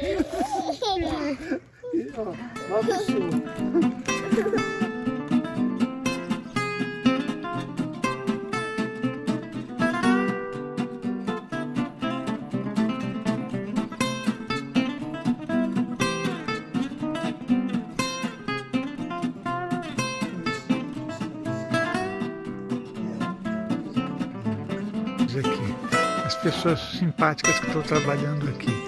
E, sul. aqui, as pessoas simpáticas que estão trabalhando aqui.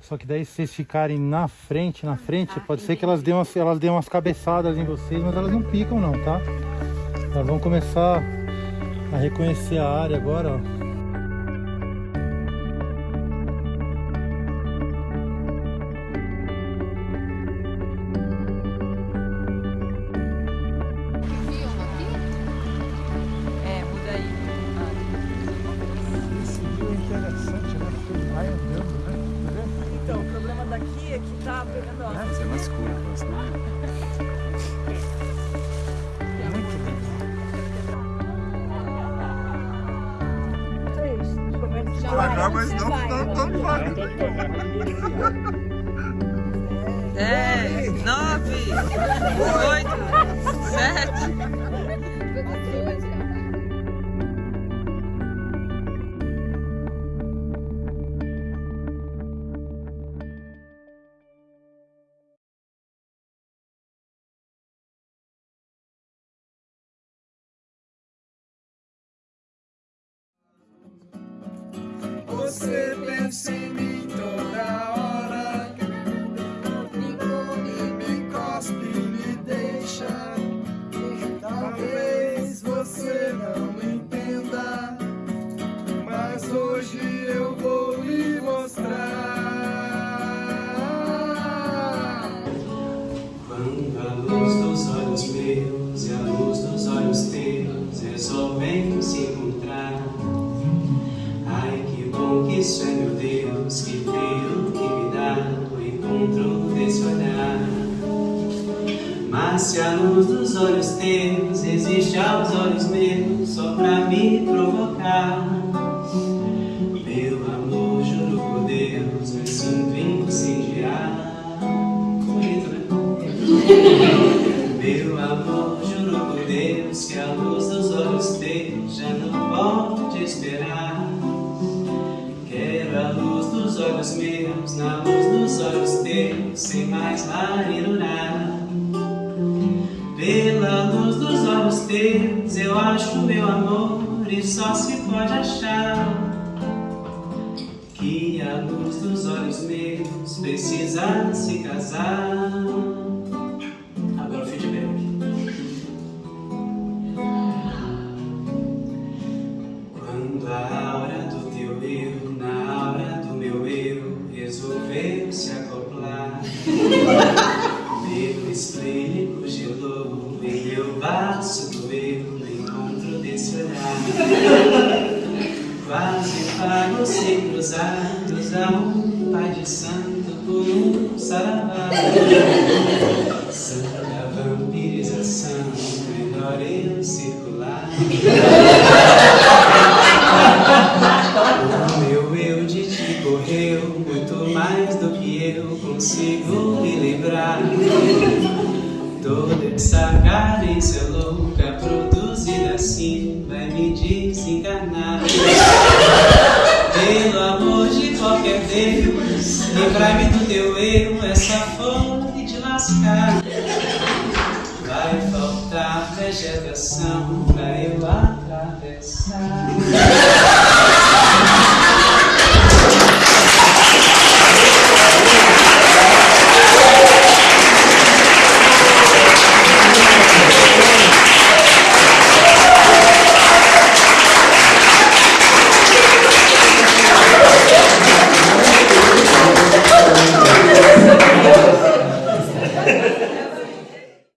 Só que daí se vocês ficarem na frente, na frente, pode ser que elas dêem umas, elas dêem umas cabeçadas em vocês, mas elas não picam não, tá? Elas vão começar a reconhecer a área agora, ó. É que tá pegando ó. Fazer umas curvas, né? Muito lindo. Devagar, mas não, não tão devagar. Dez, nove, oito, sete. Você pensa em mim Se a luz dos olhos teus existe aos olhos meus só pra me provocar. Meu amor, juro por Deus, me sinto incendiar. Né? Meu amor, juro por Deus que a luz dos olhos teus já não pode esperar. Quero a luz dos olhos meus, na luz dos olhos teus, sem mais marinurar. Acho meu amor e só se pode achar. Que a luz dos olhos meus precisa se casar. Agora o feedback. Quando a aura do teu eu, na aura do meu eu, resolveu se acoplar. Meu esplênico cruzar um pai de santo por um saravá. Santa vampirização, melhor eu circular. O meu eu de ti correu muito mais do que eu consigo me livrar. Toda essa carência louca desencarnar. Livrai-me do teu erro, essa fome de lascar. Vai faltar vegetação pra eu atravessar.